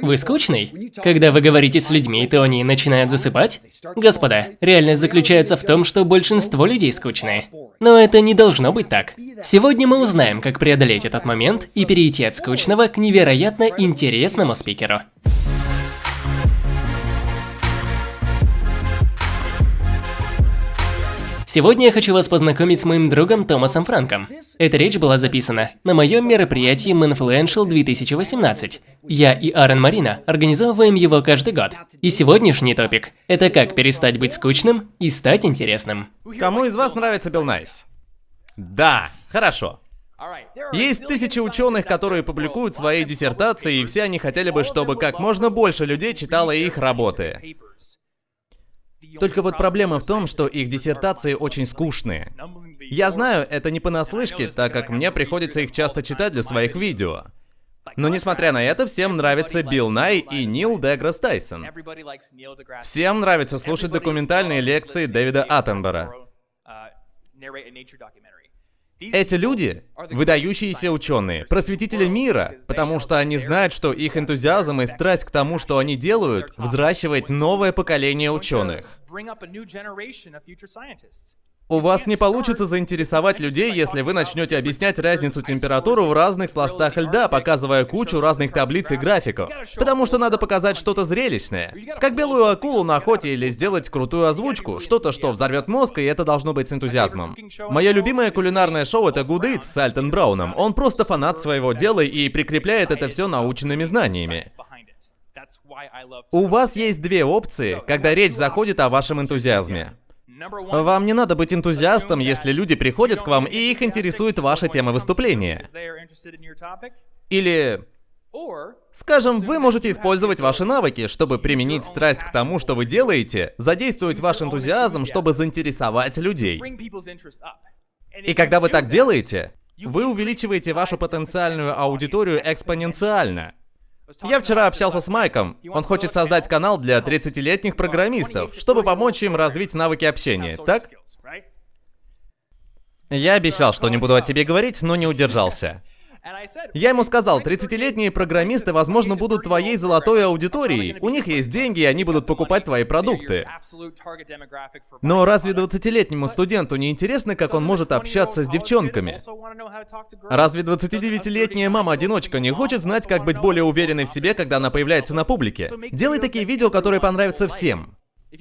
Вы скучный? Когда вы говорите с людьми, то они начинают засыпать? Господа, реальность заключается в том, что большинство людей скучные. Но это не должно быть так. Сегодня мы узнаем, как преодолеть этот момент и перейти от скучного к невероятно интересному спикеру. Сегодня я хочу вас познакомить с моим другом Томасом Франком. Эта речь была записана на моем мероприятии Manfluential 2018. Я и Аарон Марина организовываем его каждый год. И сегодняшний топик – это как перестать быть скучным и стать интересным. Кому из вас нравится Билл Най? Да, хорошо. Есть тысячи ученых, которые публикуют свои диссертации, и все они хотели бы, чтобы как можно больше людей читало их работы. Только вот проблема в том, что их диссертации очень скучные. Я знаю, это не понаслышке, так как мне приходится их часто читать для своих видео. Но несмотря на это, всем нравится Билл Най и Нил Деграсс Тайсон. Всем нравится слушать документальные лекции Дэвида Аттенбора. Эти люди – выдающиеся ученые, просветители мира, потому что они знают, что их энтузиазм и страсть к тому, что они делают, взращивает новое поколение ученых. У вас не получится заинтересовать людей, если вы начнете объяснять разницу температуры в разных пластах льда, показывая кучу разных таблиц и графиков. Потому что надо показать что-то зрелищное. Как белую акулу на охоте или сделать крутую озвучку. Что-то, что взорвет мозг, и это должно быть с энтузиазмом. Мое любимое кулинарное шоу это Eats с Альтон Брауном. Он просто фанат своего дела и прикрепляет это все научными знаниями. У вас есть две опции, когда речь заходит о вашем энтузиазме. Вам не надо быть энтузиастом, если люди приходят к вам и их интересует ваша тема выступления. Или... Скажем, вы можете использовать ваши навыки, чтобы применить страсть к тому, что вы делаете, задействовать ваш энтузиазм, чтобы заинтересовать людей. И когда вы так делаете, вы увеличиваете вашу потенциальную аудиторию экспоненциально. Я вчера общался с Майком. Он хочет создать канал для 30-летних программистов, чтобы помочь им развить навыки общения, так? Я обещал, что не буду о тебе говорить, но не удержался. Я ему сказал, 30-летние программисты, возможно, будут твоей золотой аудиторией. У них есть деньги, и они будут покупать твои продукты. Но разве 20-летнему студенту не интересно, как он может общаться с девчонками? Разве 29-летняя мама-одиночка не хочет знать, как быть более уверенной в себе, когда она появляется на публике? Делай такие видео, которые понравятся всем.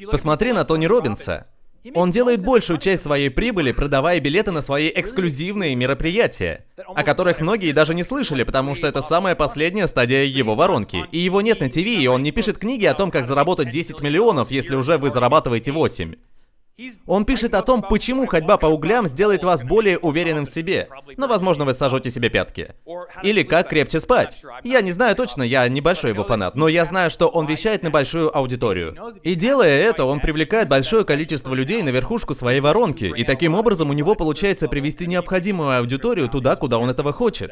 Посмотри на Тони Робинса. Он делает большую часть своей прибыли, продавая билеты на свои эксклюзивные мероприятия, о которых многие даже не слышали, потому что это самая последняя стадия его воронки. И его нет на ТВ, и он не пишет книги о том, как заработать 10 миллионов, если уже вы зарабатываете 8. Он пишет о том, почему ходьба по углям сделает вас более уверенным в себе. Но, возможно, вы сожжете себе пятки. Или как крепче спать. Я не знаю точно, я небольшой его фанат, но я знаю, что он вещает на большую аудиторию. И делая это, он привлекает большое количество людей на верхушку своей воронки, и таким образом у него получается привести необходимую аудиторию туда, куда он этого хочет.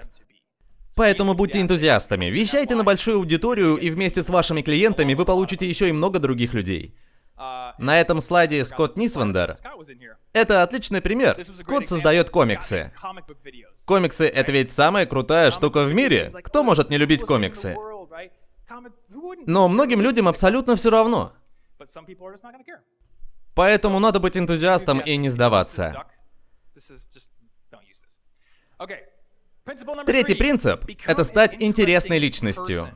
Поэтому будьте энтузиастами, вещайте на большую аудиторию, и вместе с вашими клиентами вы получите еще и много других людей. На этом слайде Скотт Нисвендер. Это отличный пример. Скотт создает комиксы. Комиксы — это ведь самая крутая штука в мире. Кто может не любить комиксы? Но многим людям абсолютно все равно. Поэтому надо быть энтузиастом и не сдаваться. Третий принцип — это стать интересной личностью.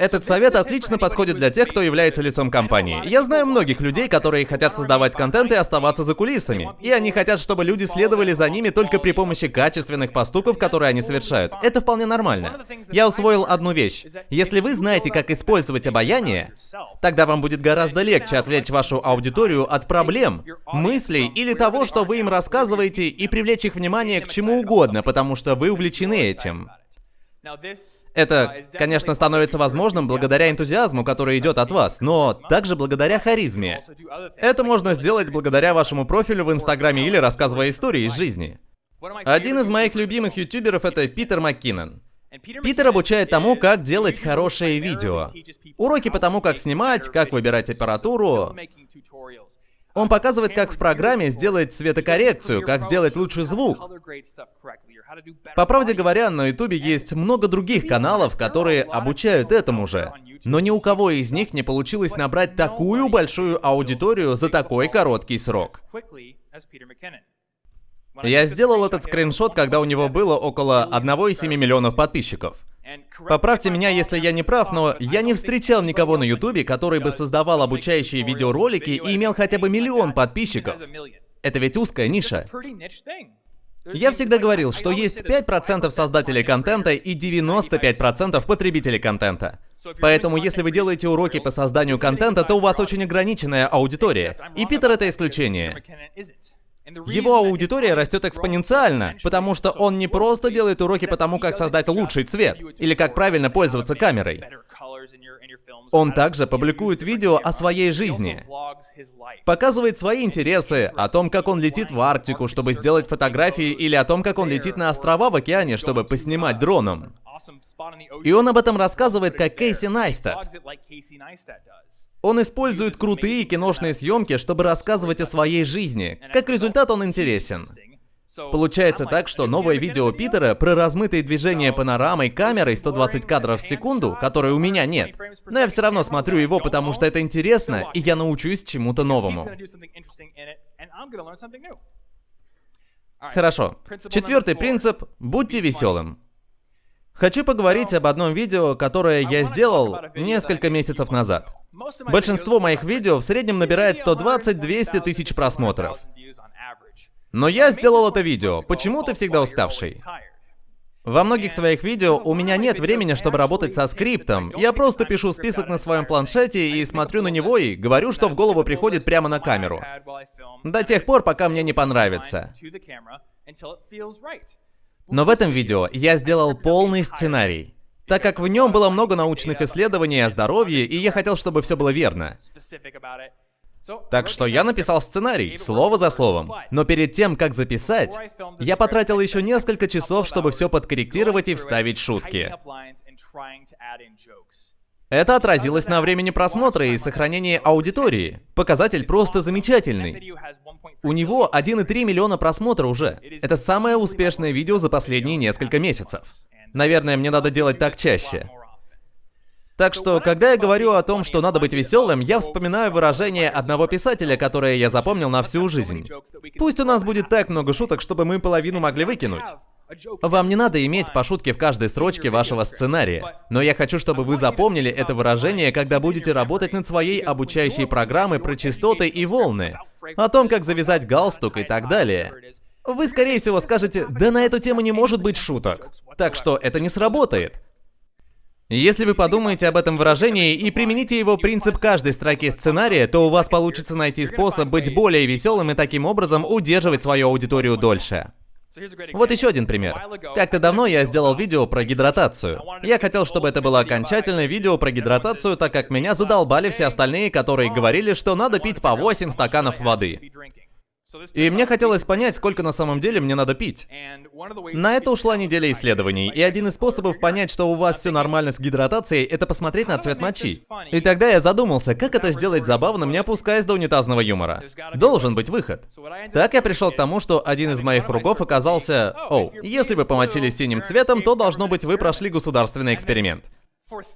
Этот совет отлично подходит для тех, кто является лицом компании. Я знаю многих людей, которые хотят создавать контент и оставаться за кулисами. И они хотят, чтобы люди следовали за ними только при помощи качественных поступков, которые они совершают. Это вполне нормально. Я усвоил одну вещь. Если вы знаете, как использовать обаяние, тогда вам будет гораздо легче отвлечь вашу аудиторию от проблем, мыслей или того, что вы им рассказываете, и привлечь их внимание к чему угодно, потому что вы увлечены этим. Это, конечно, становится возможным благодаря энтузиазму, который идет от вас, но также благодаря харизме. Это можно сделать благодаря вашему профилю в Инстаграме или рассказывая истории из жизни. Один из моих любимых ютуберов это Питер МакКиннон. Питер обучает тому, как делать хорошее видео. Уроки по тому, как снимать, как выбирать аппаратуру. Он показывает, как в программе сделать цветокоррекцию, как сделать лучший звук. По правде говоря, на ютубе есть много других каналов, которые обучают этому же. Но ни у кого из них не получилось набрать такую большую аудиторию за такой короткий срок. Я сделал этот скриншот, когда у него было около 1,7 миллионов подписчиков. Поправьте меня, если я не прав, но я не встречал никого на ютубе, который бы создавал обучающие видеоролики и имел хотя бы миллион подписчиков. Это ведь узкая ниша. Я всегда говорил, что есть 5% создателей контента и 95% потребителей контента. Поэтому, если вы делаете уроки по созданию контента, то у вас очень ограниченная аудитория. И Питер это исключение. Его аудитория растет экспоненциально, потому что он не просто делает уроки по тому, как создать лучший цвет, или как правильно пользоваться камерой. Он также публикует видео о своей жизни, показывает свои интересы, о том, как он летит в Арктику, чтобы сделать фотографии, или о том, как он летит на острова в океане, чтобы поснимать дроном. И он об этом рассказывает как Кейси Найстат. Он использует крутые киношные съемки, чтобы рассказывать о своей жизни. Как результат, он интересен. Получается так, что новое видео Питера про размытые движения панорамой камерой 120 кадров в секунду, которой у меня нет. Но я все равно смотрю его, потому что это интересно, и я научусь чему-то новому. Хорошо. Четвертый принцип – будьте веселым. Хочу поговорить об одном видео, которое я сделал несколько месяцев назад. Большинство моих видео в среднем набирает 120-200 тысяч просмотров. Но я сделал это видео. Почему ты всегда уставший? Во многих своих видео у меня нет времени, чтобы работать со скриптом. Я просто пишу список на своем планшете и смотрю на него и говорю, что в голову приходит прямо на камеру. До тех пор, пока мне не понравится. Но в этом видео я сделал полный сценарий, так как в нем было много научных исследований о здоровье, и я хотел, чтобы все было верно. Так что я написал сценарий, слово за словом. Но перед тем, как записать, я потратил еще несколько часов, чтобы все подкорректировать и вставить шутки. Это отразилось на времени просмотра и сохранении аудитории. Показатель просто замечательный. У него 1,3 миллиона просмотра уже. Это самое успешное видео за последние несколько месяцев. Наверное, мне надо делать так чаще. Так что, когда я говорю о том, что надо быть веселым, я вспоминаю выражение одного писателя, которое я запомнил на всю жизнь. Пусть у нас будет так много шуток, чтобы мы половину могли выкинуть. Вам не надо иметь по шутке в каждой строчке вашего сценария. Но я хочу, чтобы вы запомнили это выражение, когда будете работать над своей обучающей программой про частоты и волны. О том, как завязать галстук и так далее. Вы, скорее всего, скажете, да на эту тему не может быть шуток. Так что это не сработает. Если вы подумаете об этом выражении и примените его принцип каждой строки сценария, то у вас получится найти способ быть более веселым и таким образом удерживать свою аудиторию дольше. Вот еще один пример. Как-то давно я сделал видео про гидратацию. Я хотел, чтобы это было окончательное видео про гидратацию, так как меня задолбали все остальные, которые говорили, что надо пить по 8 стаканов воды. И мне хотелось понять, сколько на самом деле мне надо пить. На это ушла неделя исследований, и один из способов понять, что у вас все нормально с гидратацией, это посмотреть на цвет мочи. И тогда я задумался, как это сделать забавным, не опускаясь до унитазного юмора. Должен быть выход. Так я пришел к тому, что один из моих кругов оказался... Оу, если вы помочились синим цветом, то должно быть вы прошли государственный эксперимент.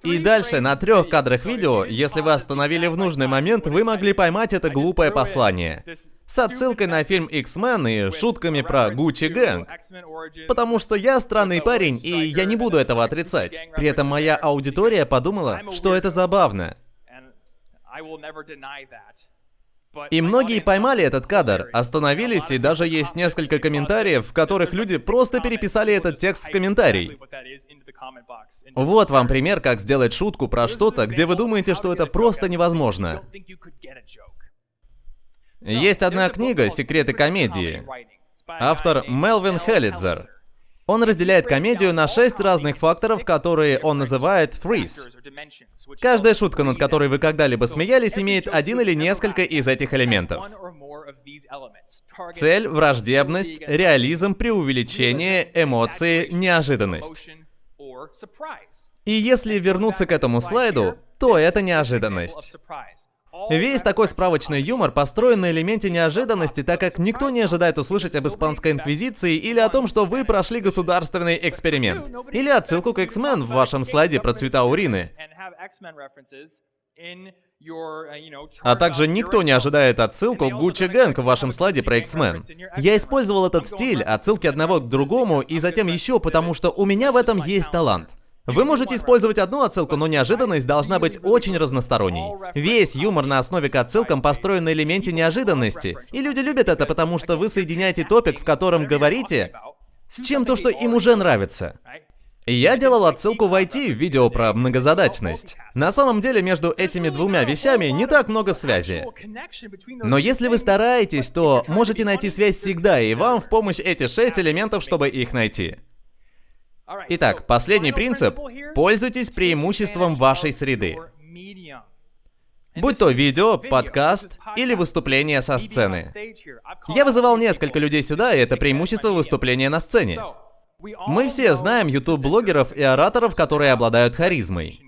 И дальше, на трех кадрах видео, если вы остановили в нужный момент, вы могли поймать это глупое послание. С отсылкой на фильм X-Men и шутками про Гуччи Гэнг. Потому что я странный парень, и я не буду этого отрицать. При этом моя аудитория подумала, что это забавно. И многие поймали этот кадр, остановились, и даже есть несколько комментариев, в которых люди просто переписали этот текст в комментарий. Вот вам пример, как сделать шутку про что-то, где вы думаете, что это просто невозможно. Есть одна книга «Секреты комедии». Автор Мелвин Хеллидзер. Он разделяет комедию на шесть разных факторов, которые он называет фриз. Каждая шутка, над которой вы когда-либо смеялись, имеет один или несколько из этих элементов. Цель, враждебность, реализм, преувеличение, эмоции, неожиданность. И если вернуться к этому слайду, то это неожиданность. Весь такой справочный юмор построен на элементе неожиданности, так как никто не ожидает услышать об испанской инквизиции или о том, что вы прошли государственный эксперимент. Или отсылку к X-Men в вашем слайде про цвета урины. А также никто не ожидает отсылку Gucci Gang в вашем слайде про X-Men. Я использовал этот стиль, отсылки одного к другому и затем еще, потому что у меня в этом есть талант. Вы можете использовать одну отсылку, но неожиданность должна быть очень разносторонней. Весь юмор на основе к отсылкам построен на элементе неожиданности. И люди любят это, потому что вы соединяете топик, в котором говорите, с чем-то, что им уже нравится. Я делал отсылку в IT в видео про многозадачность. На самом деле между этими двумя вещами не так много связи. Но если вы стараетесь, то можете найти связь всегда, и вам в помощь эти шесть элементов, чтобы их найти. Итак, последний принцип. Пользуйтесь преимуществом вашей среды. Будь то видео, подкаст или выступление со сцены. Я вызывал несколько людей сюда, и это преимущество выступления на сцене. Мы все знаем YouTube-блогеров и ораторов, которые обладают харизмой.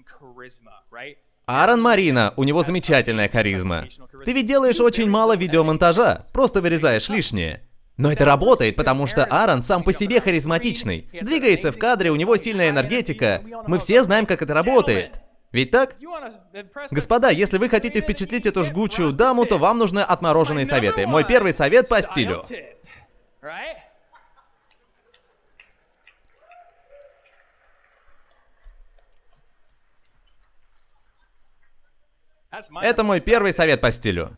Аарон Марина, у него замечательная харизма. Ты ведь делаешь очень мало видеомонтажа, просто вырезаешь лишнее. Но это работает, потому что Аарон сам по себе харизматичный. Двигается в кадре, у него сильная энергетика. Мы все знаем, как это работает. Ведь так? Господа, если вы хотите впечатлить эту жгучую даму, то вам нужны отмороженные советы. Мой первый совет по стилю. Это мой первый совет по стилю.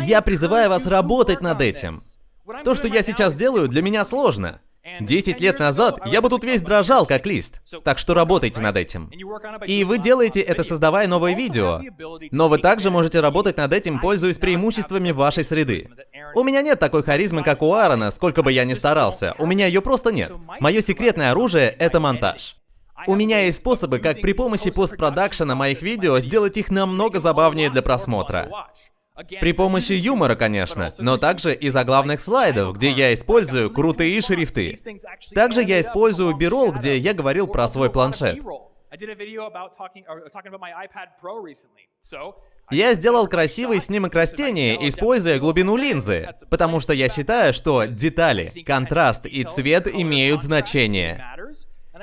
Я призываю вас работать над этим. То, что я сейчас делаю, для меня сложно. Десять лет назад я бы тут весь дрожал, как лист. Так что работайте над этим. И вы делаете это, создавая новые видео. Но вы также можете работать над этим, пользуясь преимуществами вашей среды. У меня нет такой харизмы, как у Аарона, сколько бы я ни старался. У меня ее просто нет. Мое секретное оружие — это монтаж. У меня есть способы, как при помощи постпродакшена моих видео сделать их намного забавнее для просмотра. При помощи юмора, конечно, но также и заглавных слайдов, где я использую крутые шрифты. Также я использую Бирол, где я говорил про свой планшет. Я сделал красивый снимок растения, используя глубину линзы, потому что я считаю, что детали, контраст и цвет имеют значение.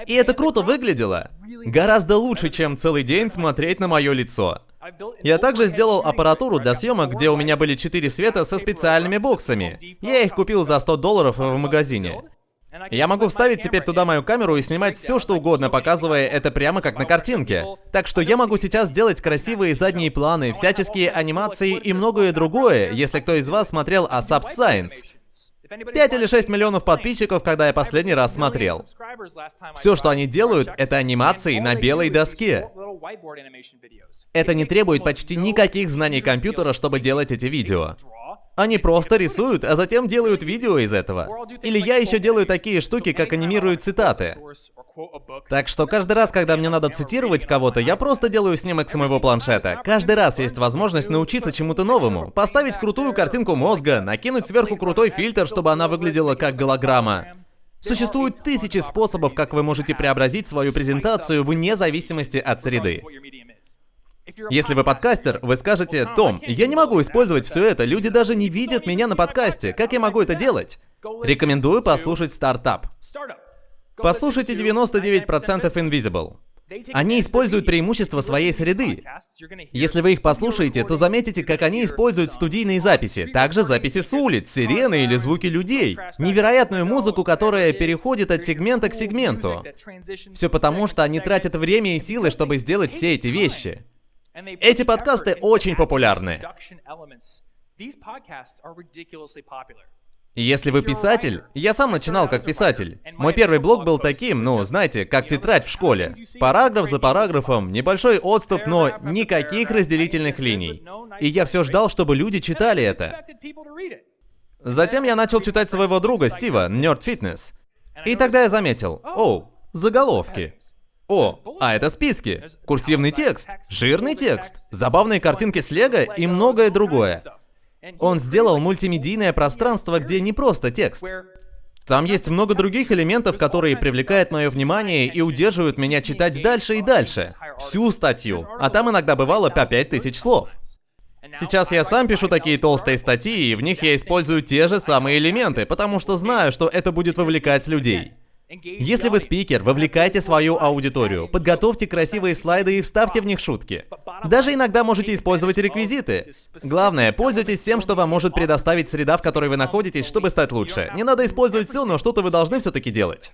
И это круто выглядело. Гораздо лучше, чем целый день смотреть на мое лицо. Я также сделал аппаратуру для съемок, где у меня были четыре света со специальными боксами. Я их купил за 100 долларов в магазине. Я могу вставить теперь туда мою камеру и снимать все, что угодно, показывая это прямо как на картинке. Так что я могу сейчас сделать красивые задние планы, всяческие анимации и многое другое, если кто из вас смотрел ASAP Science. 5 или 6 миллионов подписчиков, когда я последний раз смотрел. Все, что они делают, это анимации на белой доске. Это не требует почти никаких знаний компьютера, чтобы делать эти видео. Они просто рисуют, а затем делают видео из этого. Или я еще делаю такие штуки, как анимирую цитаты. Так что каждый раз, когда мне надо цитировать кого-то, я просто делаю снимок с моего планшета. Каждый раз есть возможность научиться чему-то новому. Поставить крутую картинку мозга, накинуть сверху крутой фильтр, чтобы она выглядела как голограмма. Существуют тысячи способов, как вы можете преобразить свою презентацию вне зависимости от среды. Если вы подкастер, вы скажете, Том, я не могу использовать все это, люди даже не видят меня на подкасте, как я могу это делать? Рекомендую послушать стартап. Послушайте 99% Invisible. Они используют преимущества своей среды. Если вы их послушаете, то заметите, как они используют студийные записи, также записи с улиц, сирены или звуки людей. Невероятную музыку, которая переходит от сегмента к сегменту. Все потому, что они тратят время и силы, чтобы сделать все эти вещи. Эти подкасты очень популярны. Если вы писатель, я сам начинал как писатель. Мой первый блог был таким, ну, знаете, как тетрадь в школе. Параграф за параграфом, небольшой отступ, но никаких разделительных линий. И я все ждал, чтобы люди читали это. Затем я начал читать своего друга Стива, Nerd Fitness. И тогда я заметил, о, заголовки. О, а это списки, курсивный текст, жирный текст, забавные картинки с лего и многое другое. Он сделал мультимедийное пространство, где не просто текст. Там есть много других элементов, которые привлекают мое внимание и удерживают меня читать дальше и дальше. Всю статью. А там иногда бывало по 5000 слов. Сейчас я сам пишу такие толстые статьи, и в них я использую те же самые элементы, потому что знаю, что это будет вовлекать людей. Если вы спикер, вовлекайте свою аудиторию, подготовьте красивые слайды и вставьте в них шутки. Даже иногда можете использовать реквизиты. Главное, пользуйтесь тем, что вам может предоставить среда, в которой вы находитесь, чтобы стать лучше. Не надо использовать все, но что-то вы должны все-таки делать.